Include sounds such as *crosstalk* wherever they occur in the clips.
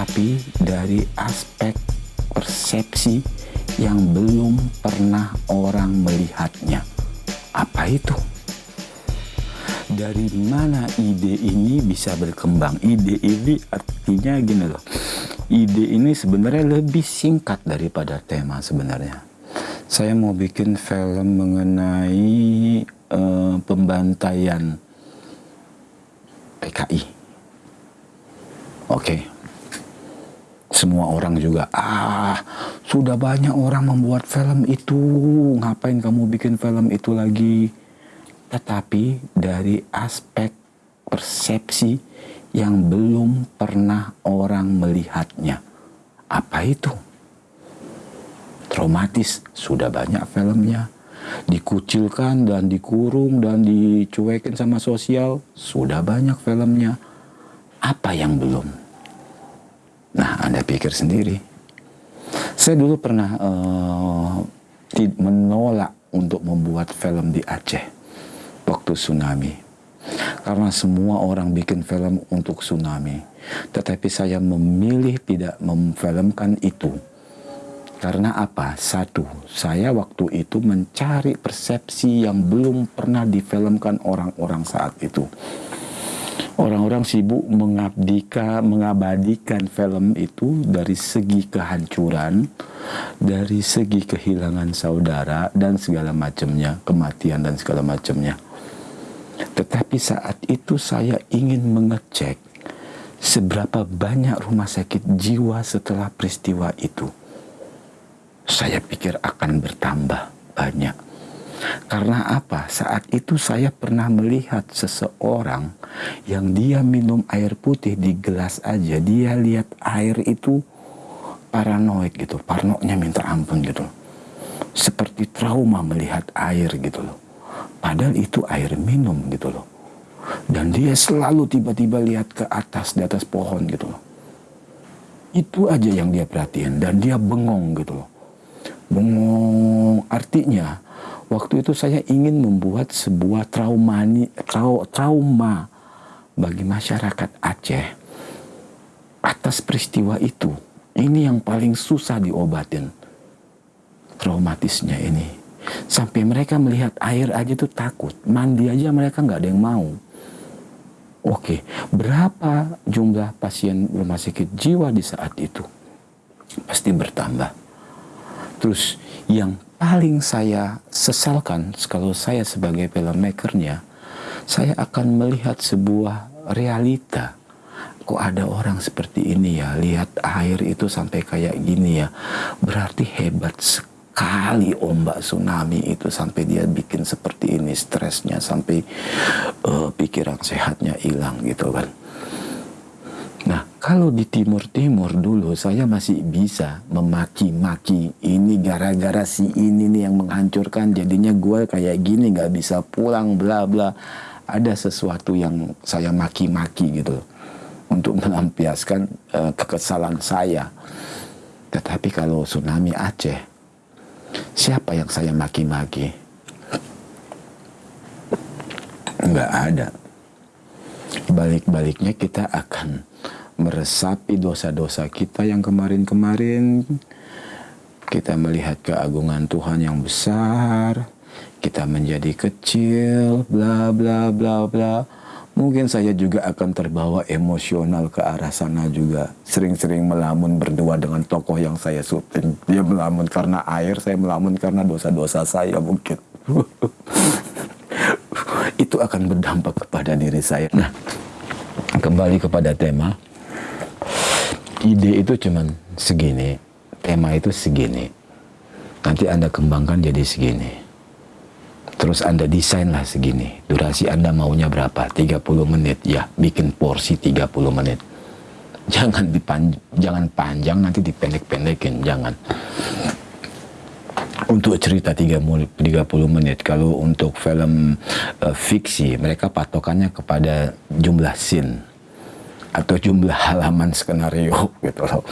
tetapi dari aspek persepsi yang belum pernah orang melihatnya. Apa itu? Dari mana ide ini bisa berkembang? Ide ini artinya gini loh. Ide ini sebenarnya lebih singkat daripada tema sebenarnya. Saya mau bikin film mengenai uh, pembantaian PKI. Oke. Okay. Semua orang juga, ah sudah banyak orang membuat film itu, ngapain kamu bikin film itu lagi? Tetapi dari aspek persepsi yang belum pernah orang melihatnya. Apa itu? Traumatis, sudah banyak filmnya. Dikucilkan dan dikurung dan dicuekin sama sosial, sudah banyak filmnya. Apa yang belum? Nah, Anda pikir sendiri. Saya dulu pernah uh, menolak untuk membuat film di Aceh waktu tsunami. Karena semua orang bikin film untuk tsunami. Tetapi saya memilih tidak memfilmkan itu. Karena apa? Satu, saya waktu itu mencari persepsi yang belum pernah difilmkan orang-orang saat itu orang-orang sibuk mengabdikan mengabadikan film itu dari segi kehancuran, dari segi kehilangan saudara dan segala macamnya, kematian dan segala macamnya. Tetapi saat itu saya ingin mengecek seberapa banyak rumah sakit jiwa setelah peristiwa itu. Saya pikir akan bertambah banyak karena apa? Saat itu saya pernah melihat seseorang yang dia minum air putih di gelas aja, dia lihat air itu paranoid gitu, parnoknya minta ampun gitu. Seperti trauma melihat air gitu loh. Padahal itu air minum gitu loh. Dan dia selalu tiba-tiba lihat ke atas, di atas pohon gitu loh. Itu aja yang dia perhatiin dan dia bengong gitu loh. Bengong artinya Waktu itu saya ingin membuat sebuah trauma, trauma bagi masyarakat Aceh atas peristiwa itu. Ini yang paling susah diobatin. Traumatisnya ini. Sampai mereka melihat air aja tuh takut. Mandi aja mereka nggak ada yang mau. Oke, berapa jumlah pasien rumah sakit jiwa di saat itu? Pasti bertambah. Terus yang paling saya sesalkan kalau saya sebagai filmmakernya, saya akan melihat sebuah realita. Kok ada orang seperti ini ya, lihat air itu sampai kayak gini ya. Berarti hebat sekali ombak tsunami itu sampai dia bikin seperti ini, stresnya sampai uh, pikiran sehatnya hilang gitu kan. Nah, kalau di timur-timur dulu saya masih bisa memaki-maki ini gara-gara si ini nih yang menghancurkan jadinya gue kayak gini nggak bisa pulang bla bla. Ada sesuatu yang saya maki-maki gitu untuk *laughs* melampiaskan uh, kekesalan saya. Tetapi kalau tsunami Aceh, siapa yang saya maki-maki? Nggak ada. Balik-baliknya kita akan meresapi dosa-dosa kita yang kemarin-kemarin. Kita melihat keagungan Tuhan yang besar, kita menjadi kecil, bla bla bla bla. Mungkin saya juga akan terbawa emosional ke arah sana juga. Sering-sering melamun berdua dengan tokoh yang saya syuting. Dia melamun karena air, saya melamun karena dosa-dosa saya mungkin. *laughs* Itu akan berdampak kepada diri saya. Nah, kembali kepada tema ide itu cuman segini, tema itu segini. Nanti Anda kembangkan jadi segini. Terus Anda desainlah segini. Durasi Anda maunya berapa? 30 menit. Ya, bikin porsi 30 menit. Jangan dipan jangan panjang nanti dipendek-pendekin, jangan. Untuk cerita 30 menit, kalau untuk film uh, fiksi, mereka patokannya kepada jumlah scene atau jumlah halaman skenario gitu loh.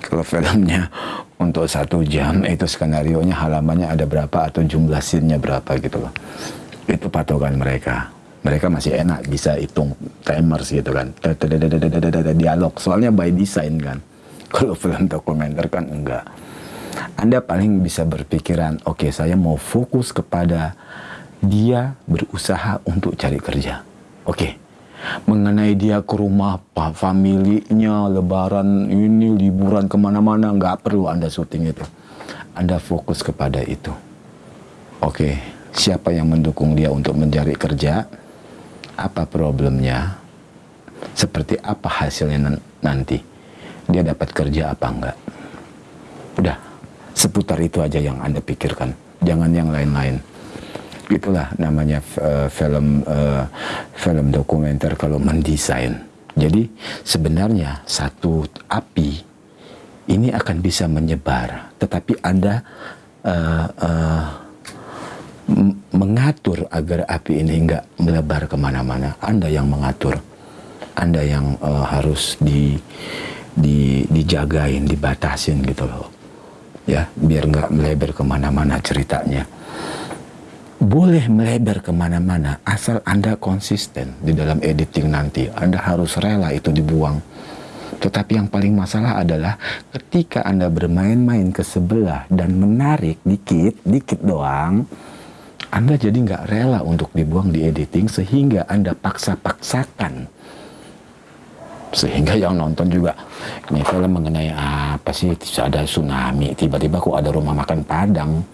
Kalau filmnya untuk satu jam itu skenario nya halamannya ada berapa atau jumlah scene-nya berapa gitu loh. Itu patokan mereka. Mereka masih enak bisa hitung timers gitu kan. Dialog soalnya by design kan. *laughs* Kalau film dokumenter kan enggak. Anda paling bisa berpikiran, oke okay, saya mau fokus kepada dia berusaha untuk cari kerja. Oke, okay. Mengenai dia ke rumah pak familinya, lebaran ini, liburan ke mana-mana, nggak perlu Anda syuting itu. Anda fokus kepada itu. Oke, okay. siapa yang mendukung dia untuk mencari kerja? Apa problemnya? Seperti apa hasilnya nanti? Dia dapat kerja apa enggak? Udah, seputar itu aja yang Anda pikirkan. Jangan yang lain-lain itulah namanya uh, film uh, film dokumenter kalau mendesain. Jadi sebenarnya satu api ini akan bisa menyebar, tetapi anda uh, uh, mengatur agar api ini enggak melebar ke mana-mana. Anda yang mengatur, anda yang uh, harus di, di dijagain, dibatasin gitu loh, ya biar nggak melebar ke mana-mana ceritanya boleh melebar ke mana-mana asal Anda konsisten di dalam editing nanti. Anda harus rela itu dibuang. Tetapi yang paling masalah adalah ketika Anda bermain-main ke sebelah dan menarik dikit, dikit doang, Anda jadi nggak rela untuk dibuang di editing sehingga Anda paksa-paksakan. Sehingga yang nonton juga, ini film mengenai apa sih, ada tsunami, tiba-tiba kok ada rumah makan Padang,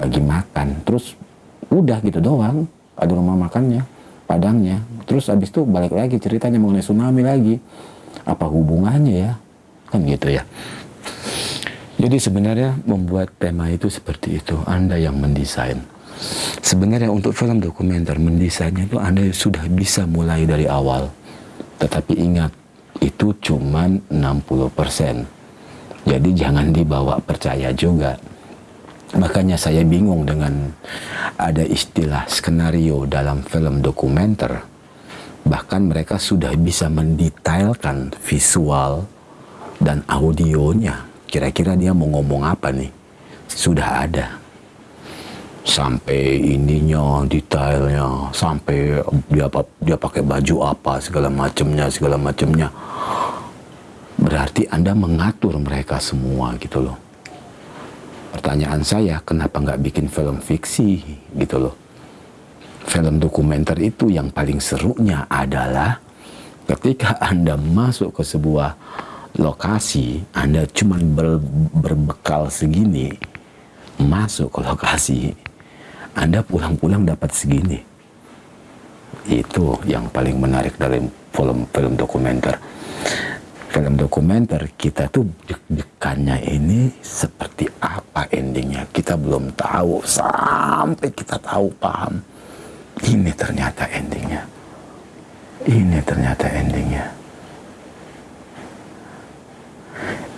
lagi makan. Terus udah gitu doang. Ada rumah makannya padangnya. Terus abis itu balik lagi ceritanya mengenai tsunami lagi. Apa hubungannya ya? Kan gitu ya. Jadi sebenarnya membuat tema itu seperti itu. Anda yang mendesain. Sebenarnya untuk film dokumenter mendesainnya itu anda sudah bisa mulai dari awal. Tetapi ingat itu cuma 60% jadi jangan dibawa percaya juga. Makanya saya bingung dengan ada istilah skenario dalam film dokumenter. Bahkan mereka sudah bisa mendetailkan visual dan audionya. Kira-kira dia mau ngomong apa nih? Sudah ada. Sampai ininya, detailnya, sampai dia dia pakai baju apa, segala macamnya, segala macamnya. Berarti Anda mengatur mereka semua gitu loh pertanyaan saya kenapa nggak bikin film fiksi gitu loh? Film dokumenter itu yang paling serunya adalah ketika anda masuk ke sebuah lokasi anda cuma ber, berbekal segini masuk ke lokasi anda pulang-pulang dapat segini. Itu yang paling menarik dari film-film dokumenter film dokumenter kita tuh deg-degannya ini seperti apa endingnya? Kita belum tahu. Sampai kita tahu paham? Ini ternyata endingnya. Ini ternyata endingnya.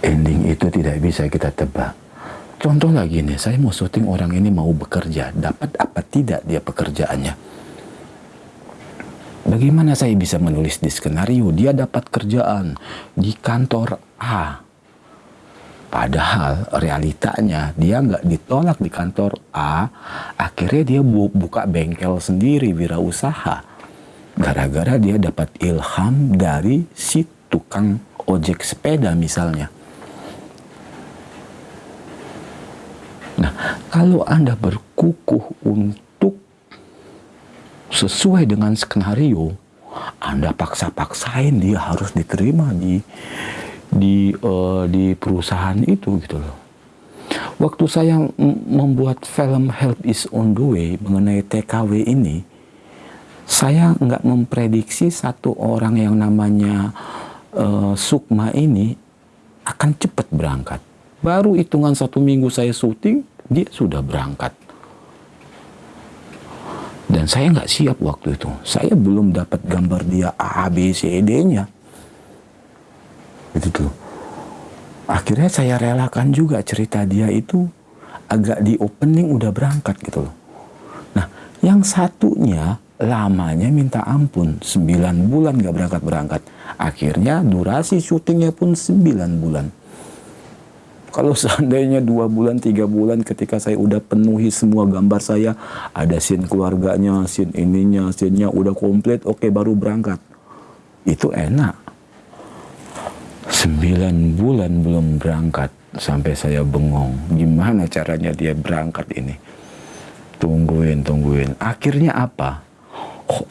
Ending itu tidak bisa kita tebak. Contoh lagi nih saya mau syuting orang ini mau bekerja. Dapat apa tidak dia pekerjaannya Bagaimana saya bisa menulis di skenario dia dapat kerjaan di kantor A. Padahal realitanya dia nggak ditolak di kantor A, akhirnya dia bu buka bengkel sendiri wirausaha. Gara-gara dia dapat ilham dari si tukang ojek sepeda misalnya. Nah, kalau Anda berkukuh untuk sesuai dengan skenario, Anda paksa-paksain dia harus diterima di di uh, di perusahaan itu gitu loh. Waktu saya membuat film Help is on the way mengenai TKW ini, saya nggak memprediksi satu orang yang namanya uh, Sukma ini akan cepat berangkat. Baru hitungan satu minggu saya syuting, dia sudah berangkat. Dan saya nggak siap waktu itu. Saya belum dapat gambar dia A, B, C, D-nya. Itu tuh. Akhirnya saya relakan juga cerita dia itu agak di opening udah berangkat gitu loh. Nah, yang satunya lamanya minta ampun. 9 bulan nggak berangkat-berangkat. Akhirnya durasi syutingnya pun 9 bulan. Kalau seandainya dua bulan, tiga bulan ketika saya udah penuhi semua gambar saya, ada scene keluarganya, scene ininya, scene-nya udah komplit, oke okay, baru berangkat. Itu enak. Sembilan bulan belum berangkat sampai saya bengong. Gimana caranya dia berangkat ini? Tungguin, tungguin. Akhirnya apa?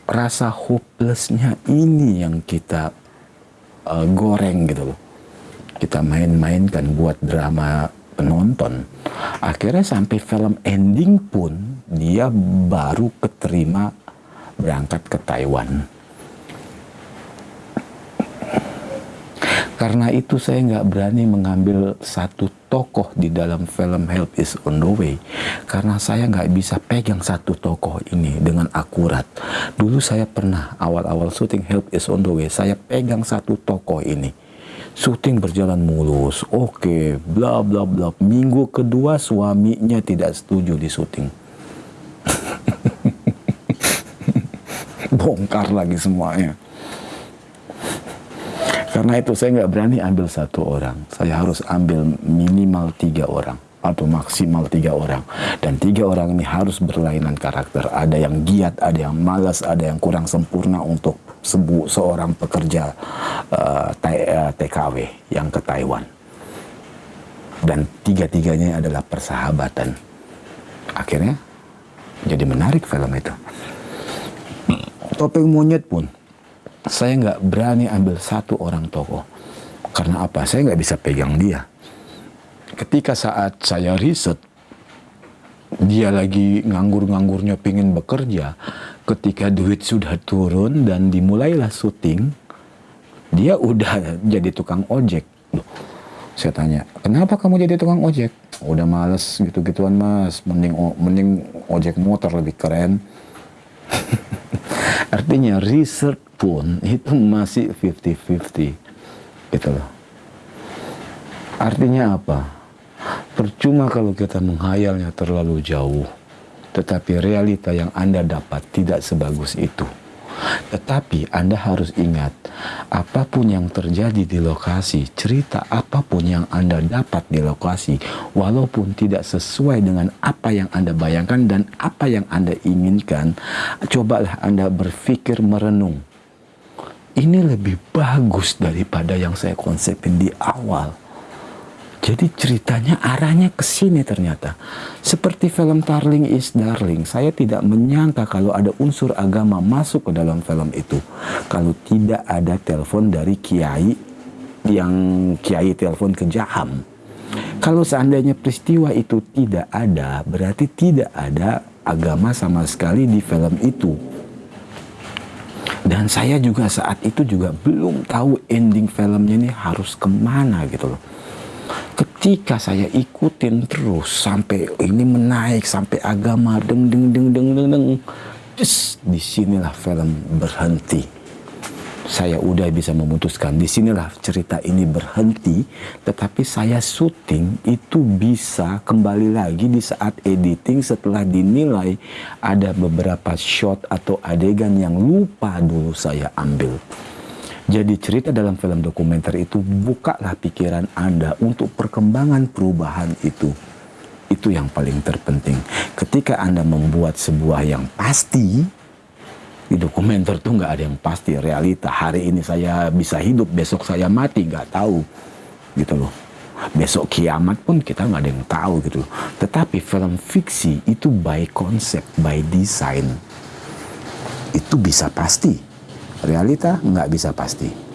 Rasa hopelessnya ini yang kita uh, goreng gitu loh. Kita main-mainkan buat drama penonton. Akhirnya sampai film ending pun dia baru keterima berangkat ke Taiwan Karena itu saya nggak berani mengambil satu tokoh di dalam film Help is on the way. Karena saya nggak bisa pegang satu tokoh ini dengan akurat. Dulu saya pernah awal-awal syuting Help is on the way, saya pegang satu tokoh ini. Syuting berjalan mulus, oke, bla bla bla. Minggu kedua suaminya tidak setuju di syuting. *laughs* Bongkar lagi semuanya. Karena itu saya nggak berani ambil satu orang. Saya harus ambil minimal tiga orang atau maksimal tiga orang. Dan tiga orang ini harus berlainan karakter. Ada yang giat, ada yang malas, ada yang kurang sempurna untuk sebu seorang pekerja uh, eh, TKW eh, yang ke Taiwan. Dan tiga-tiganya adalah persahabatan. Akhirnya jadi menarik film itu. Topeng monyet pun saya nggak berani ambil satu orang tokoh. Karena apa? Saya nggak bisa pegang dia. Ketika saat saya riset, dia lagi nganggur-nganggurnya pingin bekerja. Ketika duit sudah turun dan dimulailah syuting, dia udah jadi tukang ojek. saya tanya, kenapa kamu jadi tukang ojek? Udah males gitu-gituan mas, mending mending ojek motor lebih keren. *laughs* Artinya research pun itu masih 50-50 gitu loh. Artinya apa? Percuma kalau kita menghayalnya terlalu jauh, tetapi realita yang Anda dapat tidak sebagus itu. Tetapi Anda harus ingat, apa pun yang terjadi di lokasi, cerita apa pun yang Anda dapat di lokasi, walaupun tidak sesuai dengan apa yang Anda bayangkan dan apa yang Anda inginkan, cobalah Anda berpikir merenung ini lebih bagus daripada yang saya konsepin di awal. Jadi ceritanya arahnya ke sini ternyata. Seperti film Darling is Darling, saya tidak menyangka kalau ada unsur agama masuk ke dalam film itu. Kalau tidak ada telepon dari kiai yang kiai telepon ke Jaham. Kalau seandainya peristiwa itu tidak ada, berarti tidak ada agama sama sekali di film itu. Dan saya juga saat itu juga belum tahu ending filmnya ini harus ke mana gitu loh. Ketika saya ikutin terus sampai ini menaik sampai agama deng deng deng deng deng deng, just di sinilah film berhenti. Saya udah bisa memutuskan di sinilah cerita ini berhenti tetapi saya syuting itu bisa kembali lagi di saat editing setelah dinilai ada beberapa shot atau adegan yang lupa dulu saya ambil jadi cerita dalam film dokumenter itu bukalah pikiran Anda untuk perkembangan perubahan itu. Itu yang paling terpenting. Ketika Anda membuat sebuah yang pasti di dokumenter tuh nggak ada yang pasti realita. Hari ini saya bisa hidup besok saya mati nggak tahu. Gitu loh. Besok kiamat pun kita nggak ada yang tahu gitu loh. Tetapi film fiksi itu by konsep by design. Itu bisa pasti realita nggak bisa pasti